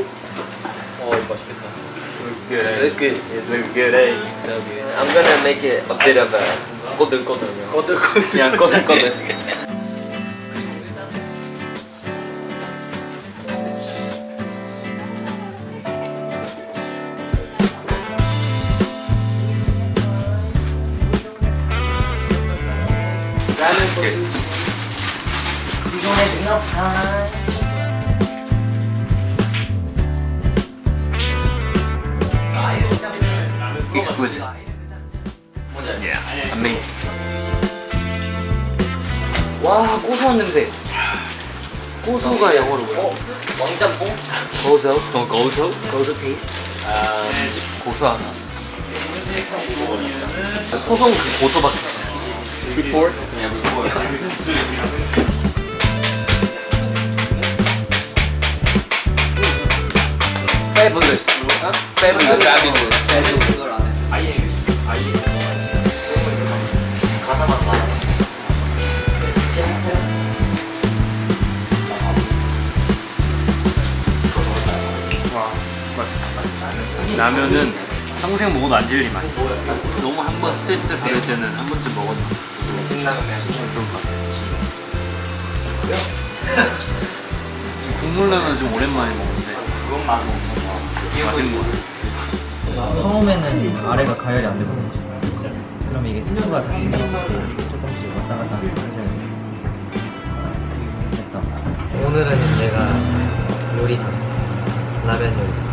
Oh, looks good, It looks good. It looks good, eh? Mm, so good. I'm gonna make it a bit of a kodur kodur. Kodur kodur. Yeah, kodur kodur. That is good. We don't have enough time. Exquisite. Yeah, amazing. 와 고소한 냄새. 고소가 영어로 뭐야? 어? 왕짬뽕? 고소. 어, 고소? 고소 테이스트. 아, 고소하다. 소송 그 고소밖에. Report. 그냥 report. Fabulous. Fabulous. Fabulous. 라면은 평생 먹어도 안 질릴 맛. 너무 한 번 스트레스 받을 때는 한 번쯤 먹었나. 신라면. 좀 국물 라면 좀 오랜만에 먹는데 그건 맛 먹는 맛있는 것 같아. 처음에는 아래가 가열이 안 되거든요. 그럼 이게 위에 있을 때 조금씩 왔다 갔다 돼. 됐다. 오늘은 내가 요리사, 라면 요리사.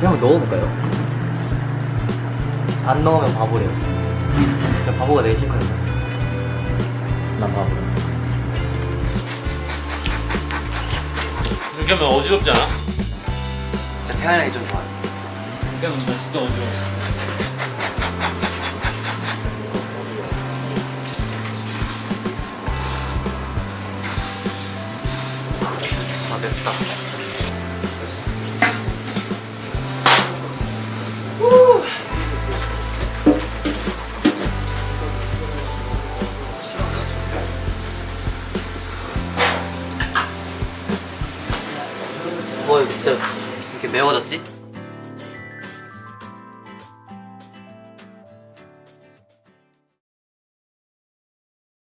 그냥 넣어볼까요? 안 넣으면 바보래요. 그냥 바보가 되기 싫거든요. 난 바보. 이렇게 하면 어지럽지 않아? 진짜 편안하게 좀 좋아. 이렇게 하면 나 진짜 어지러워. 아 됐다. 뭐 진짜 이렇게 매워졌지?